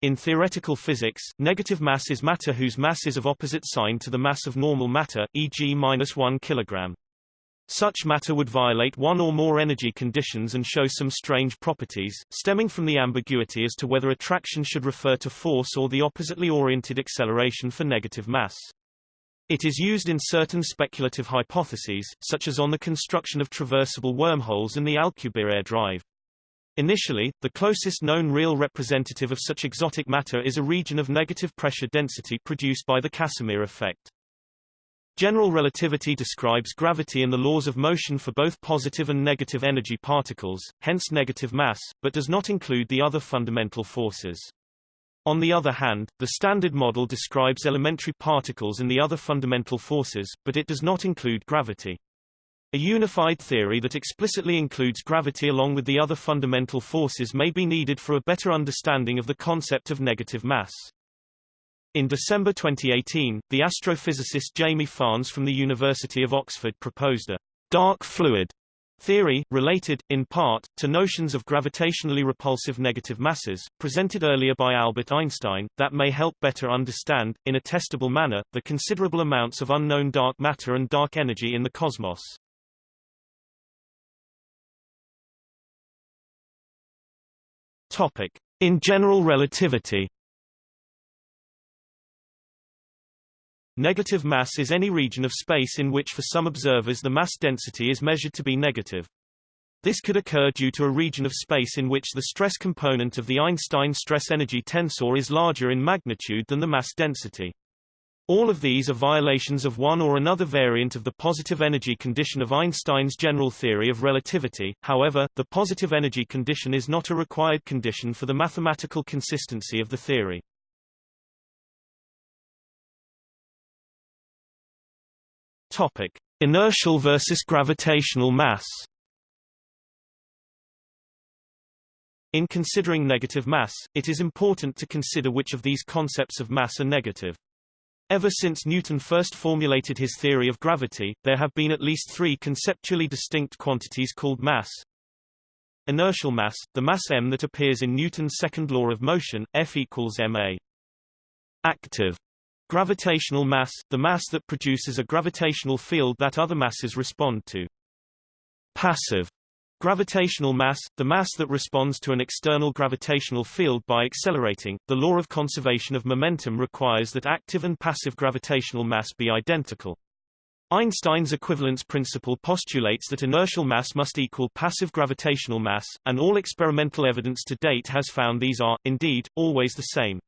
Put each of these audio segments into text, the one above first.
In theoretical physics, negative mass is matter whose mass is of opposite sign to the mass of normal matter, e.g. minus 1 kg. Such matter would violate one or more energy conditions and show some strange properties, stemming from the ambiguity as to whether attraction should refer to force or the oppositely oriented acceleration for negative mass. It is used in certain speculative hypotheses, such as on the construction of traversable wormholes and the Alcubierre drive. Initially, the closest known real representative of such exotic matter is a region of negative pressure density produced by the Casimir effect. General relativity describes gravity and the laws of motion for both positive and negative energy particles, hence negative mass, but does not include the other fundamental forces. On the other hand, the Standard Model describes elementary particles and the other fundamental forces, but it does not include gravity. A unified theory that explicitly includes gravity along with the other fundamental forces may be needed for a better understanding of the concept of negative mass. In December 2018, the astrophysicist Jamie Farnes from the University of Oxford proposed a dark fluid theory, related, in part, to notions of gravitationally repulsive negative masses, presented earlier by Albert Einstein, that may help better understand, in a testable manner, the considerable amounts of unknown dark matter and dark energy in the cosmos. Topic. In general relativity Negative mass is any region of space in which for some observers the mass density is measured to be negative. This could occur due to a region of space in which the stress component of the Einstein stress-energy tensor is larger in magnitude than the mass density. All of these are violations of one or another variant of the positive energy condition of Einstein's general theory of relativity, however, the positive energy condition is not a required condition for the mathematical consistency of the theory. Topic. Inertial versus gravitational mass In considering negative mass, it is important to consider which of these concepts of mass are negative. Ever since Newton first formulated his theory of gravity, there have been at least three conceptually distinct quantities called mass. Inertial mass, the mass m that appears in Newton's second law of motion, F equals ma. Active gravitational mass, the mass that produces a gravitational field that other masses respond to. Passive Gravitational mass, the mass that responds to an external gravitational field by accelerating. The law of conservation of momentum requires that active and passive gravitational mass be identical. Einstein's equivalence principle postulates that inertial mass must equal passive gravitational mass, and all experimental evidence to date has found these are, indeed, always the same.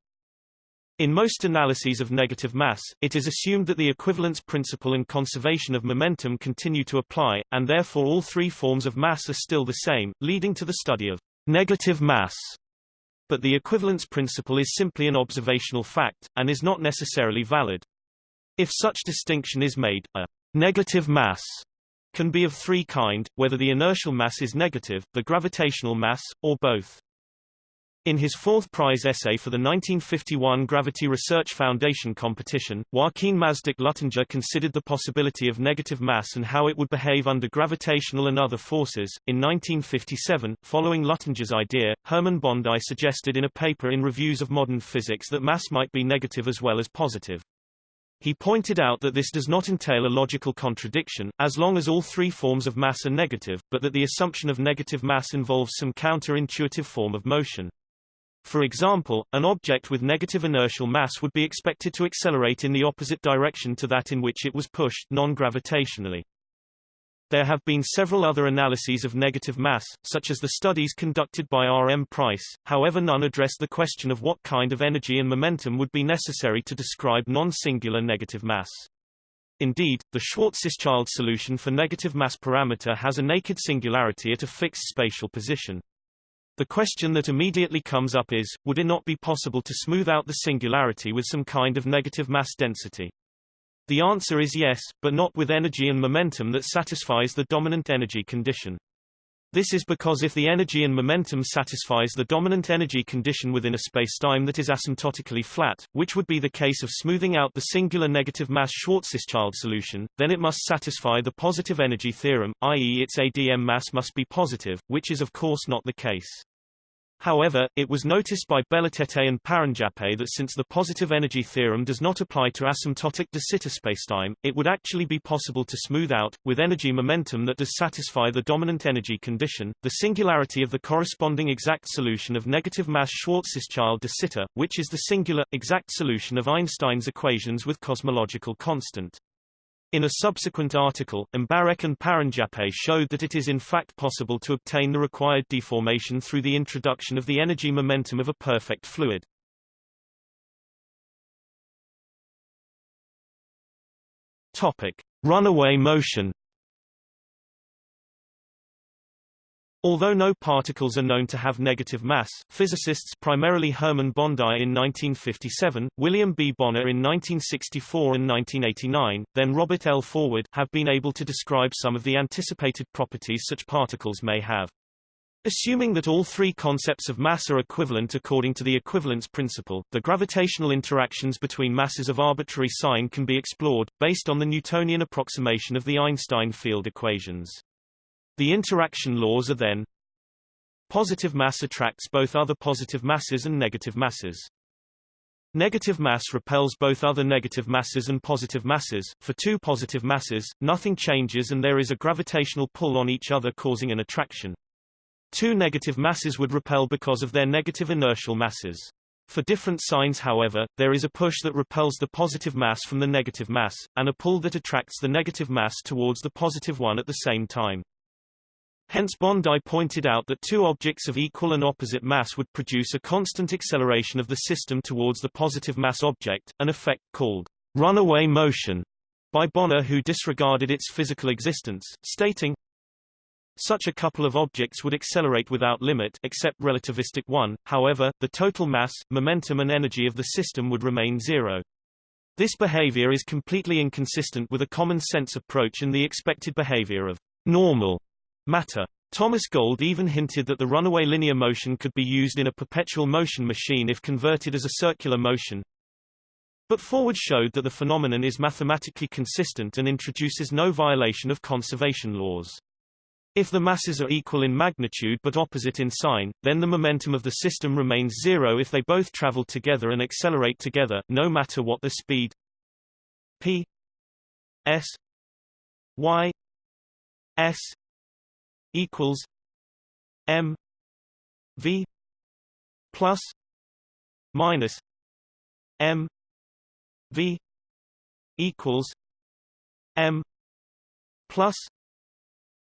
In most analyses of negative mass, it is assumed that the equivalence principle and conservation of momentum continue to apply, and therefore all three forms of mass are still the same, leading to the study of negative mass. But the equivalence principle is simply an observational fact, and is not necessarily valid. If such distinction is made, a negative mass can be of three kind, whether the inertial mass is negative, the gravitational mass, or both. In his fourth prize essay for the 1951 Gravity Research Foundation competition, Joaquin Mazdak Luttinger considered the possibility of negative mass and how it would behave under gravitational and other forces. In 1957, following Luttinger's idea, Hermann Bondi suggested in a paper in Reviews of Modern Physics that mass might be negative as well as positive. He pointed out that this does not entail a logical contradiction, as long as all three forms of mass are negative, but that the assumption of negative mass involves some counter-intuitive form of motion. For example, an object with negative inertial mass would be expected to accelerate in the opposite direction to that in which it was pushed non-gravitationally. There have been several other analyses of negative mass, such as the studies conducted by R. M. Price, however none address the question of what kind of energy and momentum would be necessary to describe non-singular negative mass. Indeed, the Schwarzschild solution for negative mass parameter has a naked singularity at a fixed spatial position. The question that immediately comes up is, would it not be possible to smooth out the singularity with some kind of negative mass density? The answer is yes, but not with energy and momentum that satisfies the dominant energy condition. This is because if the energy and momentum satisfies the dominant energy condition within a spacetime that is asymptotically flat, which would be the case of smoothing out the singular negative mass Schwarzschild solution, then it must satisfy the positive energy theorem, i.e. its ADM mass must be positive, which is of course not the case. However, it was noticed by Belletête and Paranjape that since the positive energy theorem does not apply to asymptotic de Sitter spacetime, it would actually be possible to smooth out, with energy momentum that does satisfy the dominant energy condition, the singularity of the corresponding exact solution of negative mass Schwarzschild de Sitter, which is the singular, exact solution of Einstein's equations with cosmological constant. In a subsequent article, Mbarek and Paranjape showed that it is in fact possible to obtain the required deformation through the introduction of the energy momentum of a perfect fluid. Topic: Runaway motion. Although no particles are known to have negative mass, physicists primarily Hermann Bondi in 1957, William B. Bonnor in 1964 and 1989, then Robert L. Forward have been able to describe some of the anticipated properties such particles may have. Assuming that all three concepts of mass are equivalent according to the equivalence principle, the gravitational interactions between masses of arbitrary sign can be explored, based on the Newtonian approximation of the Einstein field equations. The interaction laws are then Positive mass attracts both other positive masses and negative masses. Negative mass repels both other negative masses and positive masses. For two positive masses, nothing changes and there is a gravitational pull on each other causing an attraction. Two negative masses would repel because of their negative inertial masses. For different signs however, there is a push that repels the positive mass from the negative mass, and a pull that attracts the negative mass towards the positive one at the same time. Hence Bondi pointed out that two objects of equal and opposite mass would produce a constant acceleration of the system towards the positive mass object, an effect called runaway motion by Bonnor who disregarded its physical existence, stating, such a couple of objects would accelerate without limit except relativistic one, however, the total mass, momentum and energy of the system would remain zero. This behavior is completely inconsistent with a common-sense approach and the expected behavior of normal matter. Thomas Gold even hinted that the runaway linear motion could be used in a perpetual motion machine if converted as a circular motion. But Forward showed that the phenomenon is mathematically consistent and introduces no violation of conservation laws. If the masses are equal in magnitude but opposite in sign, then the momentum of the system remains zero if they both travel together and accelerate together, no matter what the speed p s y s equals M V plus minus M V equals M plus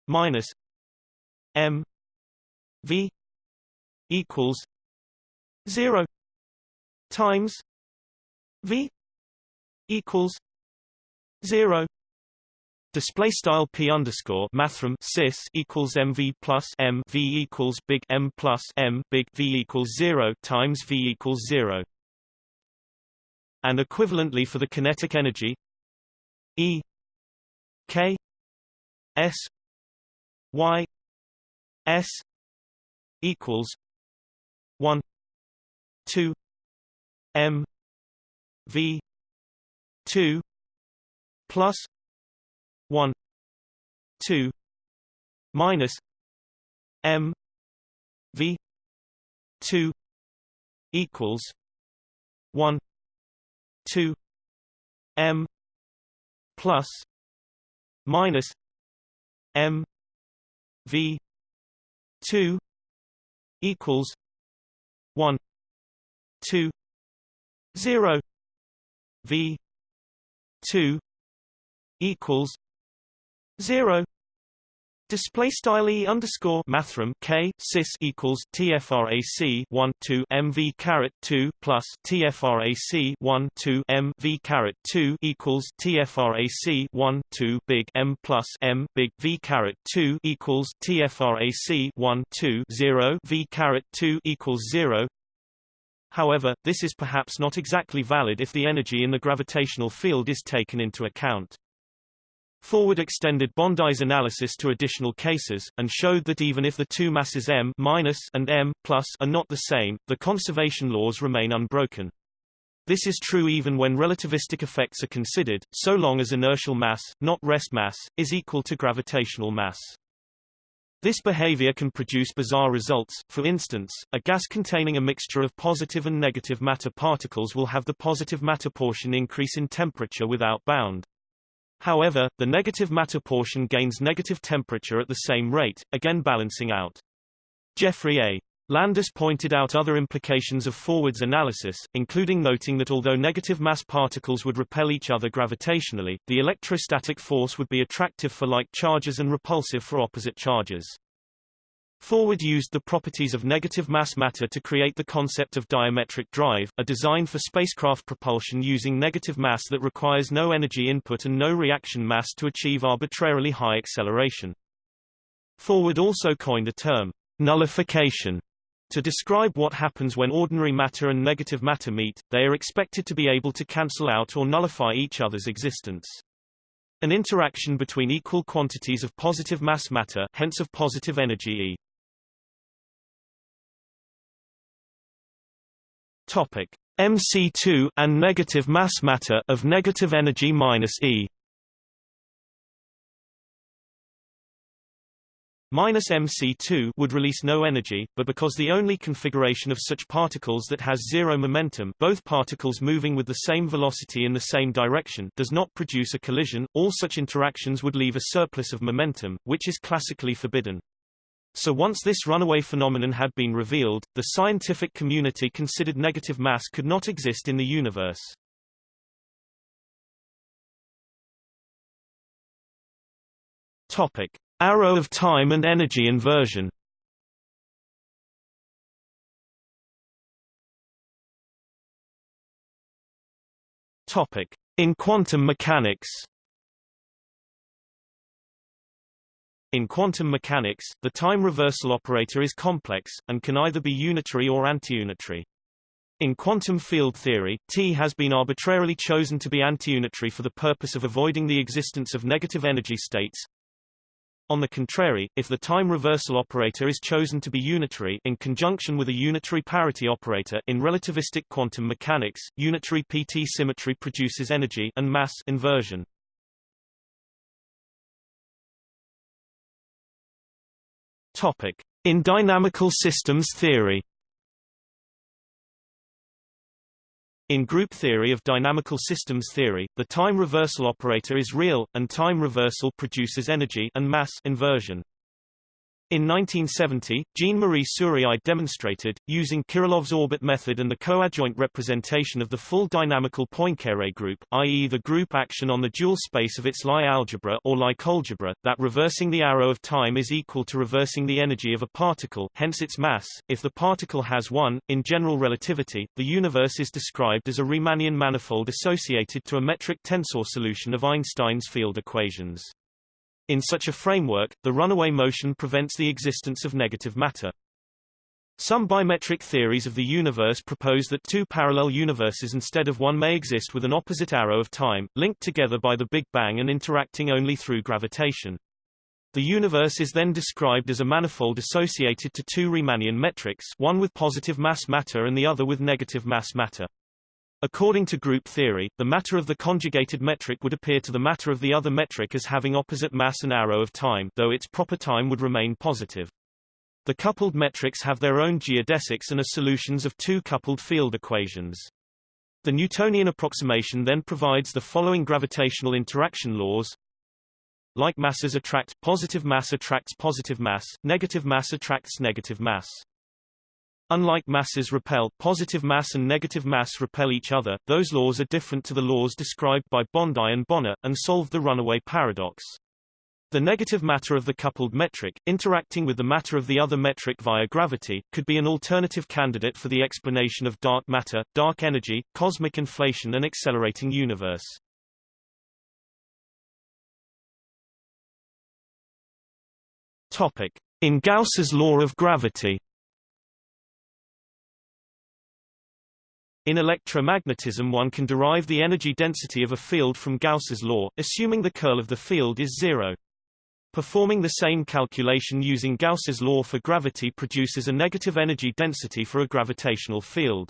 minus M V equals zero times V equals zero Display style p underscore mathrm cis equals mv plus m v equals big M plus m big v equals zero times v equals zero. And equivalently for the kinetic energy E K S Y S equals one two M V two plus 1 2 minus m v 2 equals 1 2 m plus minus m v 2 equals 1 2 0 v 2 equals zero Display style e underscore mathrm k cis equals tfrac 1 2 mv caret 2 plus tfrac 1 2 mv caret 2 equals tfrac 1 2 big m plus m big v caret 2 equals tfrac 1 2 0 v caret 2 equals 0 However, this is perhaps not exactly valid if the energy in the gravitational field is taken into account. Forward extended Bondi's analysis to additional cases, and showed that even if the two masses m and m plus are not the same, the conservation laws remain unbroken. This is true even when relativistic effects are considered, so long as inertial mass, not rest mass, is equal to gravitational mass. This behavior can produce bizarre results, for instance, a gas containing a mixture of positive and negative matter particles will have the positive matter portion increase in temperature without bound. However, the negative matter portion gains negative temperature at the same rate, again balancing out. Geoffrey A. Landis pointed out other implications of Forward's analysis, including noting that although negative mass particles would repel each other gravitationally, the electrostatic force would be attractive for like charges and repulsive for opposite charges. Forward used the properties of negative mass matter to create the concept of diametric drive, a design for spacecraft propulsion using negative mass that requires no energy input and no reaction mass to achieve arbitrarily high acceleration. Forward also coined a term, nullification, to describe what happens when ordinary matter and negative matter meet, they are expected to be able to cancel out or nullify each other's existence. An interaction between equal quantities of positive mass matter hence of positive energy E. Topic MC2 and negative mass matter of negative energy minus E Minus MC2 would release no energy, but because the only configuration of such particles that has zero momentum both particles moving with the same velocity in the same direction does not produce a collision, all such interactions would leave a surplus of momentum, which is classically forbidden. So once this runaway phenomenon had been revealed, the scientific community considered negative mass could not exist in the universe. Topic. Arrow of time and energy inversion Topic. In quantum mechanics In quantum mechanics, the time reversal operator is complex, and can either be unitary or antiunitary. In quantum field theory, T has been arbitrarily chosen to be antiunitary for the purpose of avoiding the existence of negative energy states, on the contrary, if the time reversal operator is chosen to be unitary in conjunction with a unitary parity operator in relativistic quantum mechanics, unitary PT symmetry produces energy and mass inversion. In dynamical systems theory In group theory of dynamical systems theory, the time reversal operator is real, and time reversal produces energy and mass inversion. In 1970, Jean-Marie Souriau demonstrated, using Kirillov's orbit method and the coadjoint representation of the full dynamical Poincare group, i.e. the group action on the dual space of its Lie algebra or Lie algebra, that reversing the arrow of time is equal to reversing the energy of a particle, hence its mass. If the particle has one, in general relativity, the universe is described as a Riemannian manifold associated to a metric tensor solution of Einstein's field equations. In such a framework, the runaway motion prevents the existence of negative matter. Some bimetric theories of the universe propose that two parallel universes instead of one may exist with an opposite arrow of time, linked together by the Big Bang and interacting only through gravitation. The universe is then described as a manifold associated to two Riemannian metrics one with positive mass matter and the other with negative mass matter. According to group theory, the matter of the conjugated metric would appear to the matter of the other metric as having opposite mass and arrow of time though its proper time would remain positive. The coupled metrics have their own geodesics and are solutions of two coupled field equations. The Newtonian approximation then provides the following gravitational interaction laws. Like masses attract, positive mass attracts positive mass, negative mass attracts negative mass. Unlike masses repel, positive mass and negative mass repel each other, those laws are different to the laws described by Bondi and Bonnor, and solve the runaway paradox. The negative matter of the coupled metric, interacting with the matter of the other metric via gravity, could be an alternative candidate for the explanation of dark matter, dark energy, cosmic inflation and accelerating universe. Topic. In Gauss's law of gravity In electromagnetism one can derive the energy density of a field from Gauss's law, assuming the curl of the field is zero. Performing the same calculation using Gauss's law for gravity produces a negative energy density for a gravitational field.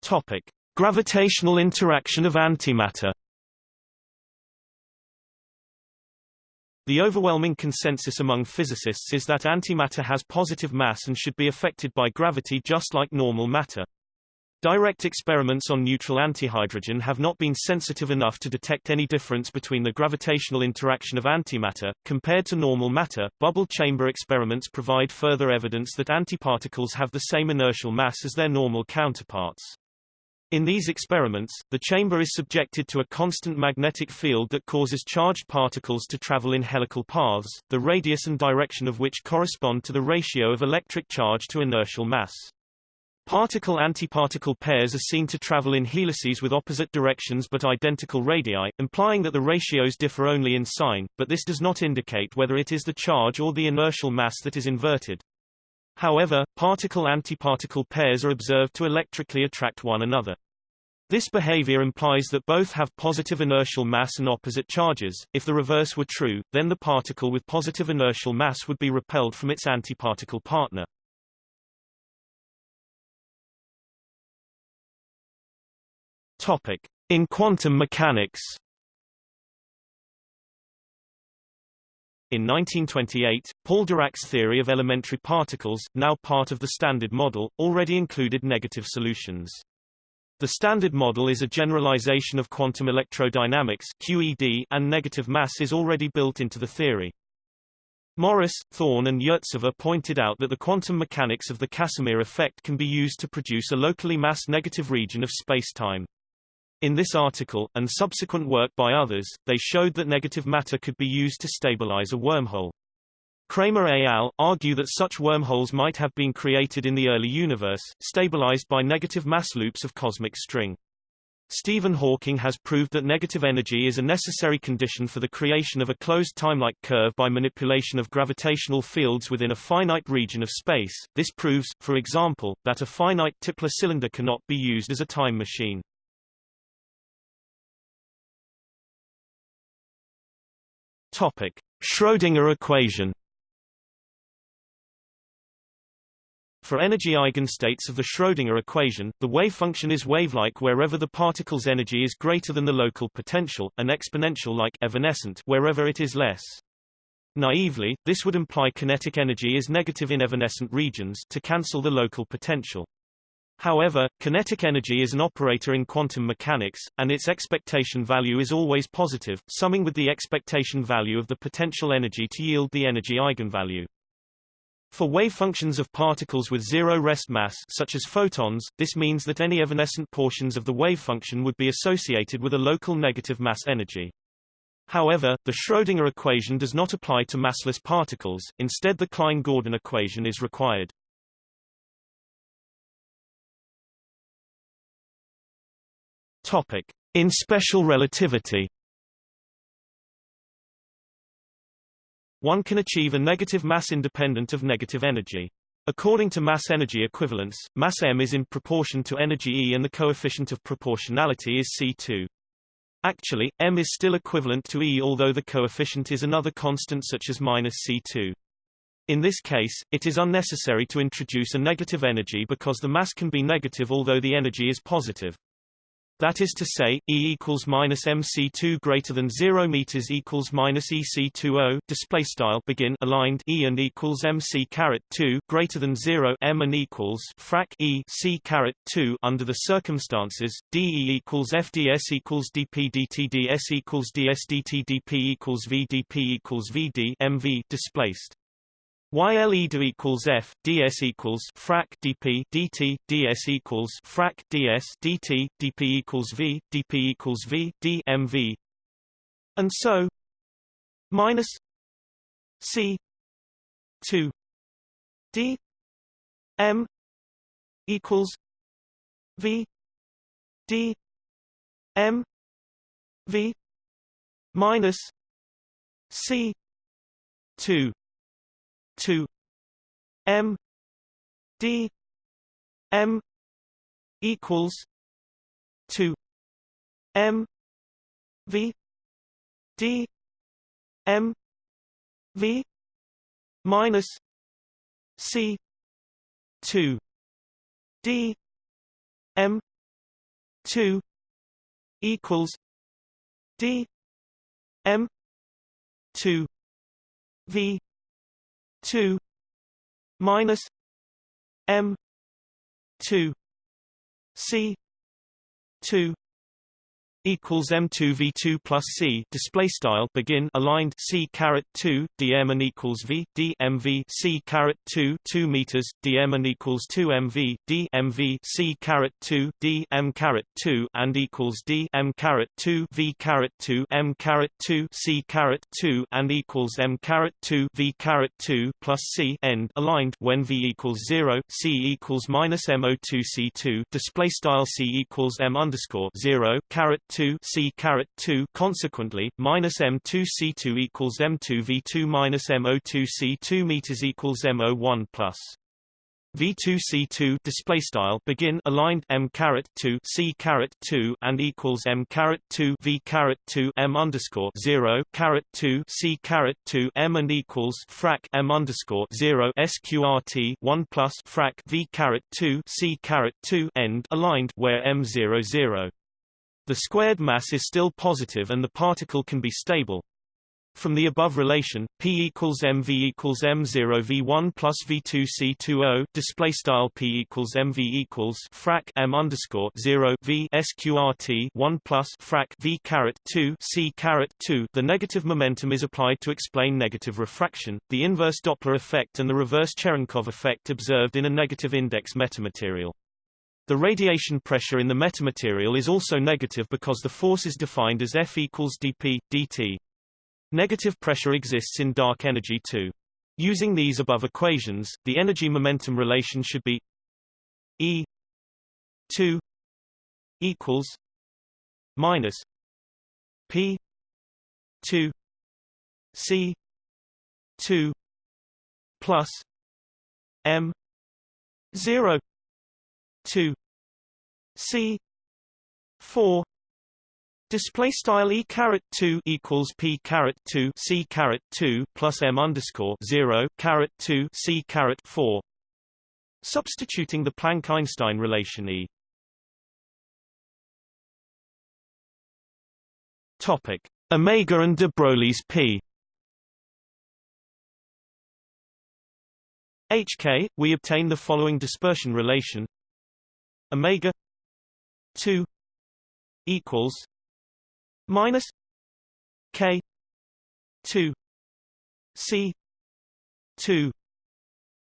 Topic: Gravitational interaction of antimatter. The overwhelming consensus among physicists is that antimatter has positive mass and should be affected by gravity just like normal matter. Direct experiments on neutral antihydrogen have not been sensitive enough to detect any difference between the gravitational interaction of antimatter, compared to normal matter. Bubble chamber experiments provide further evidence that antiparticles have the same inertial mass as their normal counterparts. In these experiments, the chamber is subjected to a constant magnetic field that causes charged particles to travel in helical paths, the radius and direction of which correspond to the ratio of electric charge to inertial mass. Particle-antiparticle pairs are seen to travel in helices with opposite directions but identical radii, implying that the ratios differ only in sign, but this does not indicate whether it is the charge or the inertial mass that is inverted. However, particle-antiparticle pairs are observed to electrically attract one another. This behavior implies that both have positive inertial mass and opposite charges. If the reverse were true, then the particle with positive inertial mass would be repelled from its antiparticle partner. Topic: In quantum mechanics In 1928, Paul Dirac's theory of elementary particles, now part of the Standard Model, already included negative solutions. The Standard Model is a generalization of quantum electrodynamics QED, and negative mass is already built into the theory. Morris, Thorne and Yurtsever pointed out that the quantum mechanics of the Casimir effect can be used to produce a locally mass-negative region of spacetime. In this article, and subsequent work by others, they showed that negative matter could be used to stabilize a wormhole. Cramer et al. argue that such wormholes might have been created in the early universe, stabilized by negative mass loops of cosmic string. Stephen Hawking has proved that negative energy is a necessary condition for the creation of a closed timelike curve by manipulation of gravitational fields within a finite region of space. This proves, for example, that a finite Tipler cylinder cannot be used as a time machine. Topic: Schrödinger equation. For energy eigenstates of the Schrödinger equation, the wave function is wavelike wherever the particle's energy is greater than the local potential, and exponential-like evanescent wherever it is less. Naively, this would imply kinetic energy is negative in evanescent regions to cancel the local potential. However, kinetic energy is an operator in quantum mechanics, and its expectation value is always positive, summing with the expectation value of the potential energy to yield the energy eigenvalue. For wave functions of particles with zero rest mass such as photons, this means that any evanescent portions of the wave function would be associated with a local negative mass energy. However, the Schrödinger equation does not apply to massless particles, instead the Klein-Gordon equation is required. Topic. In special relativity One can achieve a negative mass independent of negative energy. According to mass-energy equivalence, mass m is in proportion to energy E and the coefficient of proportionality is C2. Actually, m is still equivalent to E although the coefficient is another constant such as minus C2. In this case, it is unnecessary to introduce a negative energy because the mass can be negative although the energy is positive. That is to say, E equals minus MC2 greater than 0 meters equals minus EC20 display style begin aligned E and equals MC caret 2 greater than 0 M and equals frac E C caret 2 under the circumstances DE equals FDS equals DP DT DS equals DS DT DP equals V DP equals VD MV displaced YLE do equals F, ds equals frac dp dt, ds equals frac ds dt, dp equals V, dp equals V, d mv, and so minus C two D M equals V D M V minus C two 2 m d m equals 2 m v d m v minus c 2 d m 2 equals d m 2 v 2 minus m 2 c 2 equals M2 V2 plus C display style begin aligned C caret 2 dm and equals V d mv C caret 2 2 meters dm and equals 2 mv d C caret 2 d m caret 2 and equals d m caret 2 V caret 2 m caret 2 C caret 2 and equals m caret 2 V caret 2 plus C end aligned when V equals 0 C equals minus MO2 C2 display style C equals M underscore 0 caret 2 C caret 2 consequently minus M2 C2 equals M2 V2 minus MO2 C2 meters equals MO1 plus. V2 C2 display style begin aligned M caret 2 C caret 2 and equals M caret 2 V caret 2 M underscore 0 caret 2 C caret 2 M and equals frac M underscore 0 SQRT 1 plus frac V caret 2 C caret 2 end aligned where M 0 0 the squared mass is still positive and the particle can be stable. From the above relation, P equals mv equals m0 v1 plus v2 c20 display style P equals mv equals frac m underscore 0 v sqrt 1 plus frac v caret 2 c caret 2. The negative momentum is applied to explain negative refraction, the inverse Doppler effect, and the reverse Cherenkov effect observed in a negative index metamaterial. The radiation pressure in the metamaterial is also negative because the force is defined as F equals dP, dt. Negative pressure exists in dark energy too. Using these above equations, the energy-momentum relation should be E 2 equals minus P 2 C 2 plus M 0 2 c 4 Display style e caret two equals p caret two c caret two plus m underscore zero caret two c caret four. Substituting the Planck-Einstein relation E. Topic: Omega and de Broglie's p. HK, we obtain the following dispersion relation omega 2 equals minus k 2 c 2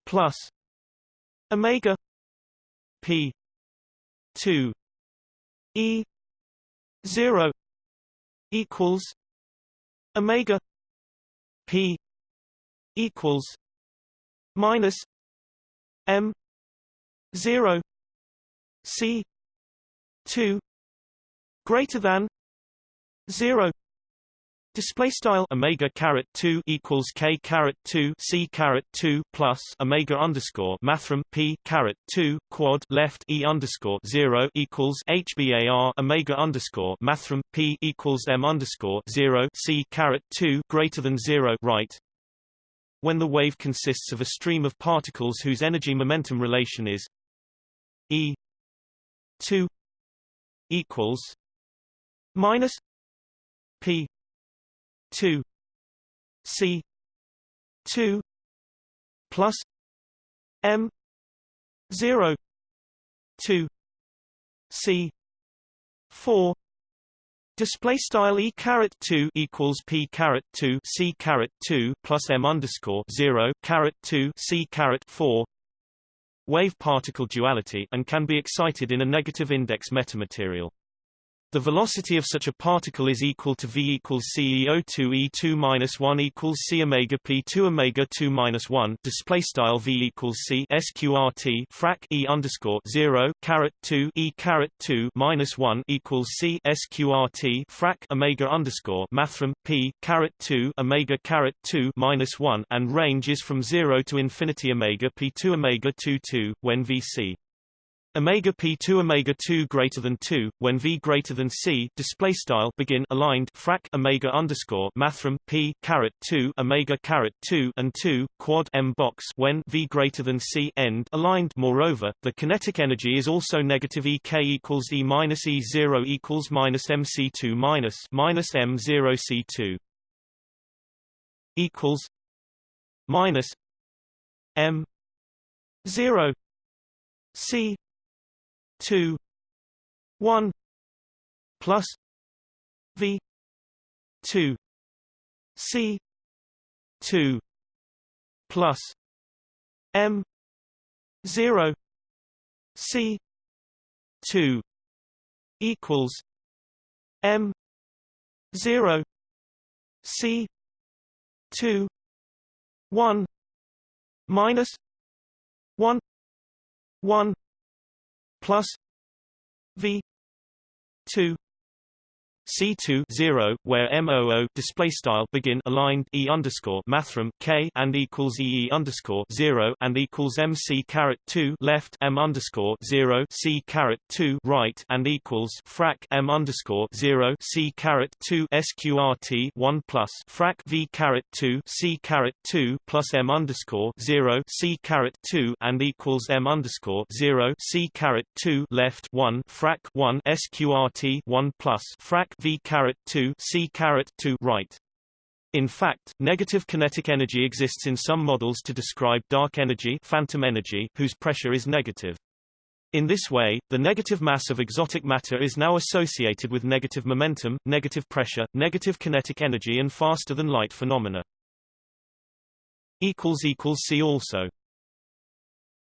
plus omega p 2 e 0 equals omega p equals minus m 0 C two greater than zero Display style omega caret two equals k caret two c caret two plus omega underscore mathrm p caret two quad left e underscore zero equals hbar omega underscore mathrm p equals m underscore zero c caret two greater than zero right. When the wave consists of a stream of particles whose energy momentum relation is e 2 equals minus P 2 C 2 plus M 0 2 C 4 Display style e caret two equals p caret two c caret two plus m underscore zero caret two c caret four wave-particle duality and can be excited in a negative index metamaterial. The velocity of such a particle is equal to v equals c e02 e2 minus 1 equals c omega p2 omega 2 minus 1. Display style v equals c sqrt frac e underscore 0 caret 2 e caret 2 minus 1 equals c sqrt frac omega underscore mathrm p caret 2 omega caret 2 minus 1 and range is from 0 to infinity omega p2 omega 2 2 when vc omega p2 omega 2 greater than 2 when v greater than c display style begin aligned frac omega underscore mathrm p caret 2 omega caret 2 and 2 quad m box when v greater than c end aligned. Moreover the kinetic energy is also negative ek equals e minus e 0 equals minus mc2 minus minus m0 c2 equals minus m 0 c 2 1 plus v 2 c 2 plus m 0 c 2 equals m 0 c 2 1 minus 1 1 plus v 2 C2 0, where MOO display style begin aligned E underscore mathrm K and equals EE underscore 0 and equals MC caret 2 left M underscore 0 C caret 2 right and equals frac M underscore 0 C caret 2 SQRT 1 plus frac V caret 2 C caret 2 plus M underscore 0 C caret 2 and equals M underscore 0 C caret 2 left 1 frac 1 SQRT 1 plus frac v caret 2 c caret 2 right. In fact, negative kinetic energy exists in some models to describe dark energy, phantom energy whose pressure is negative. In this way, the negative mass of exotic matter is now associated with negative momentum, negative pressure, negative kinetic energy and faster than light phenomena. See also